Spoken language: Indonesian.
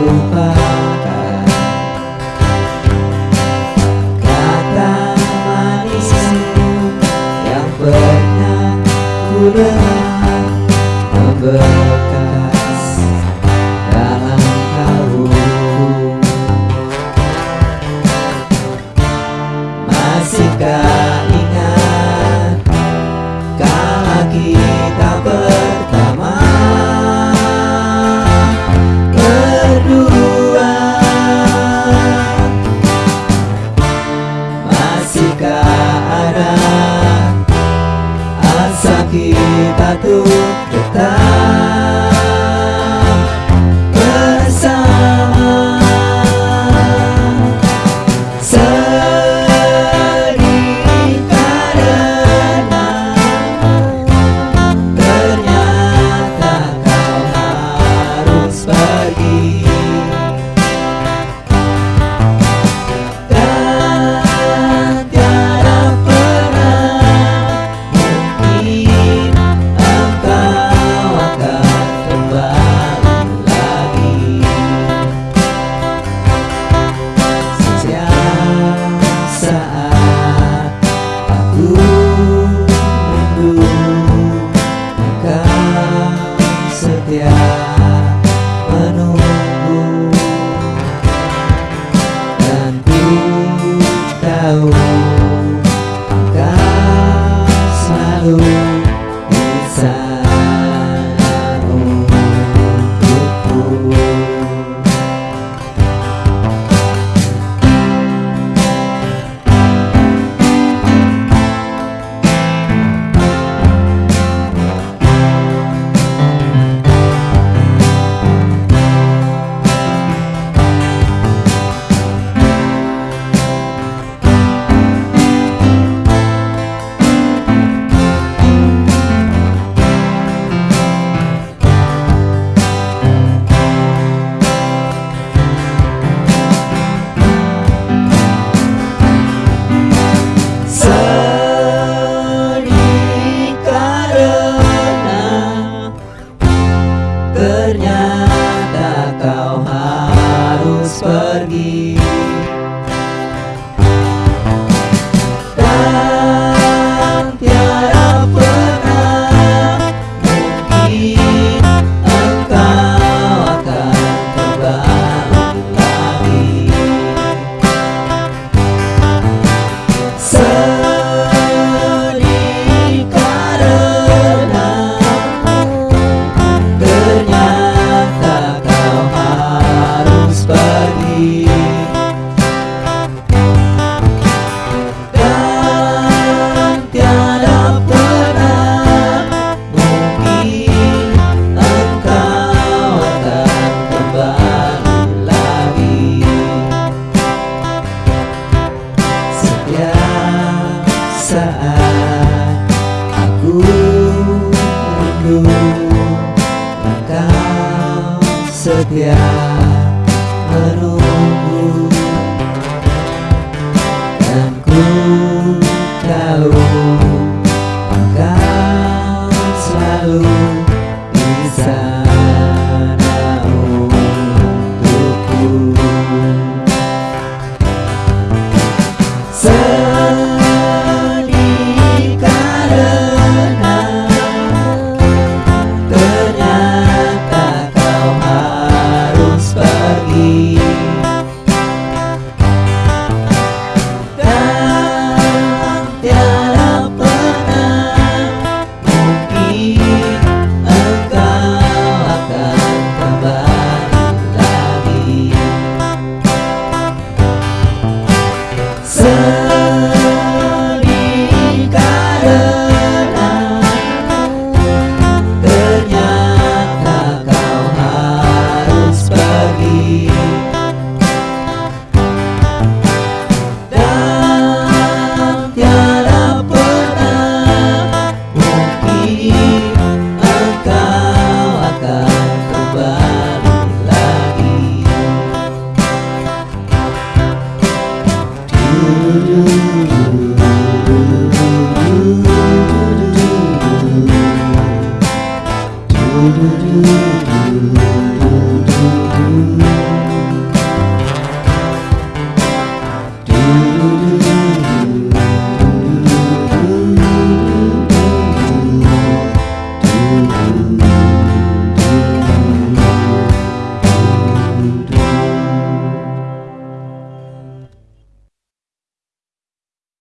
terlupakan Kata manismu yang pernah ku bekas dalam kalbu Masihkah ingat kala Biarkan asa kita tuh tetap bersama. Sedih karena ternyata kau harus pergi. you. Aku rindu Engkau setia menunggu. Dan ku tahu Engkau selalu di sana untukku do, do, do, do, do.